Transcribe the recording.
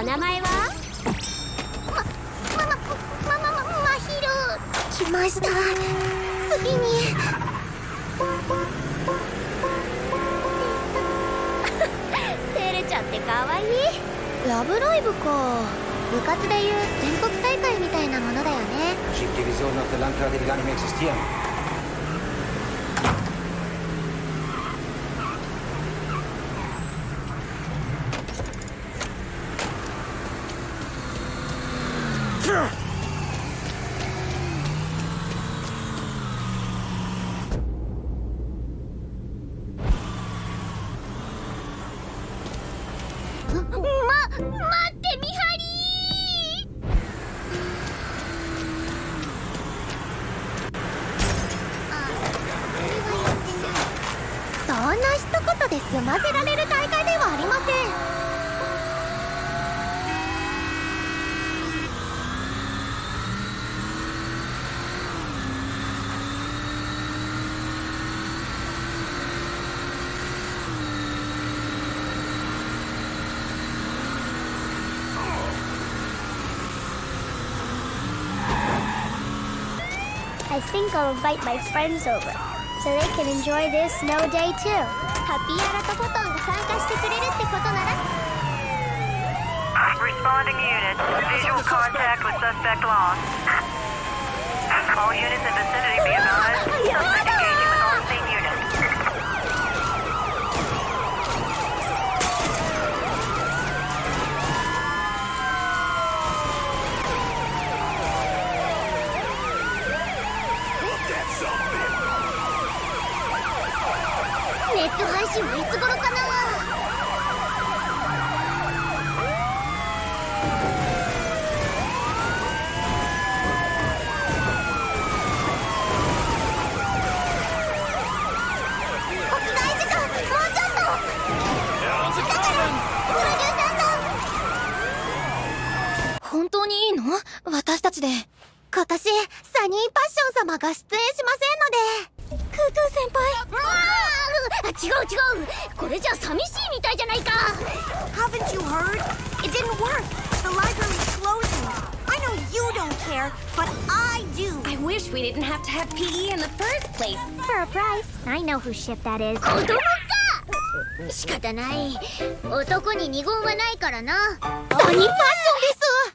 お名前は？ま、ま、ま、ま、ま、まひる来ました次に照れちゃってかわいいラブライブか部活でいう全国大会みたいなものだよねそんな一言で済ませられる大会 I think I'll invite my friends over so they can enjoy this snow day too. Happy Aratopoton Responding unit. Visual contact with suspect lost. All units in vicinity be advised. ネット配信はいつ頃かな屋外時間もうちょっとだからプロデューサーさん本当にいいの？私たちで。今年サニーパッション様が出演しません違う違うこれじゃ寂しいみたいじゃないか Haven't you heard? It didn't work. The library's closing. I know you don't care, but I do. I wish we didn't have to have PE in the first place For a price I know whose ship that is 子供か仕方ない男に二言はないからなサニーパッションです